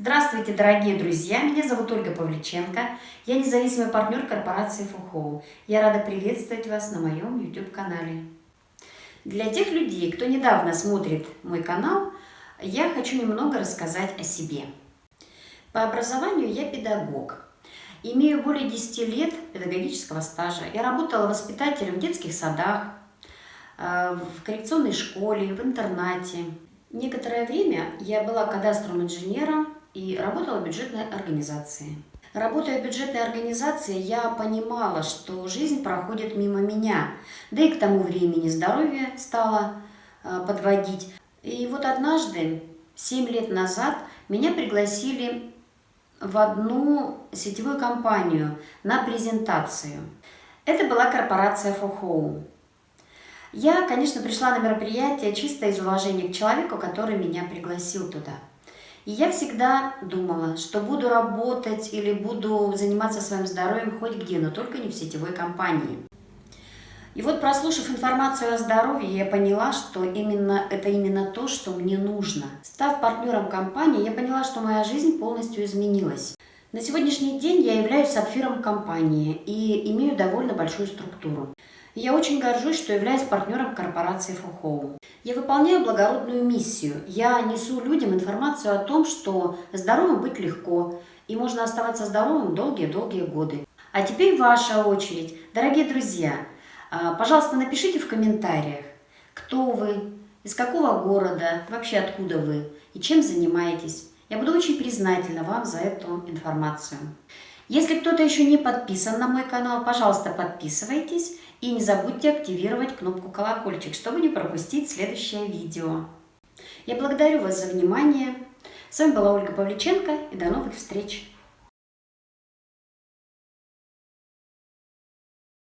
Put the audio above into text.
Здравствуйте, дорогие друзья! Меня зовут Ольга Павличенко. Я независимый партнер корпорации Фухоу. Я рада приветствовать вас на моем YouTube-канале. Для тех людей, кто недавно смотрит мой канал, я хочу немного рассказать о себе. По образованию я педагог. Имею более 10 лет педагогического стажа. Я работала воспитателем в детских садах, э, в коррекционной школе, в интернате. Некоторое время я была кадастровым инженером и работала в бюджетной организации. Работая в бюджетной организации, я понимала, что жизнь проходит мимо меня. Да и к тому времени здоровье стало э, подводить. И вот однажды, 7 лет назад, меня пригласили в одну сетевую компанию на презентацию. Это была корпорация For Я, конечно, пришла на мероприятие чисто из уважения к человеку, который меня пригласил туда. И я всегда думала, что буду работать или буду заниматься своим здоровьем хоть где, но только не в сетевой компании. И вот прослушав информацию о здоровье, я поняла, что именно это именно то, что мне нужно. Став партнером компании, я поняла, что моя жизнь полностью изменилась. На сегодняшний день я являюсь сапфиром компании и имею довольно большую структуру. Я очень горжусь, что являюсь партнером корпорации For Я выполняю благородную миссию. Я несу людям информацию о том, что здоровым быть легко, и можно оставаться здоровым долгие-долгие годы. А теперь ваша очередь. Дорогие друзья, а, пожалуйста, напишите в комментариях, кто вы, из какого города, вообще откуда вы и чем занимаетесь. Я буду очень признательна вам за эту информацию. Если кто-то еще не подписан на мой канал, пожалуйста, подписывайтесь и не забудьте активировать кнопку колокольчик, чтобы не пропустить следующее видео. Я благодарю вас за внимание. С вами была Ольга Павличенко и до новых встреч!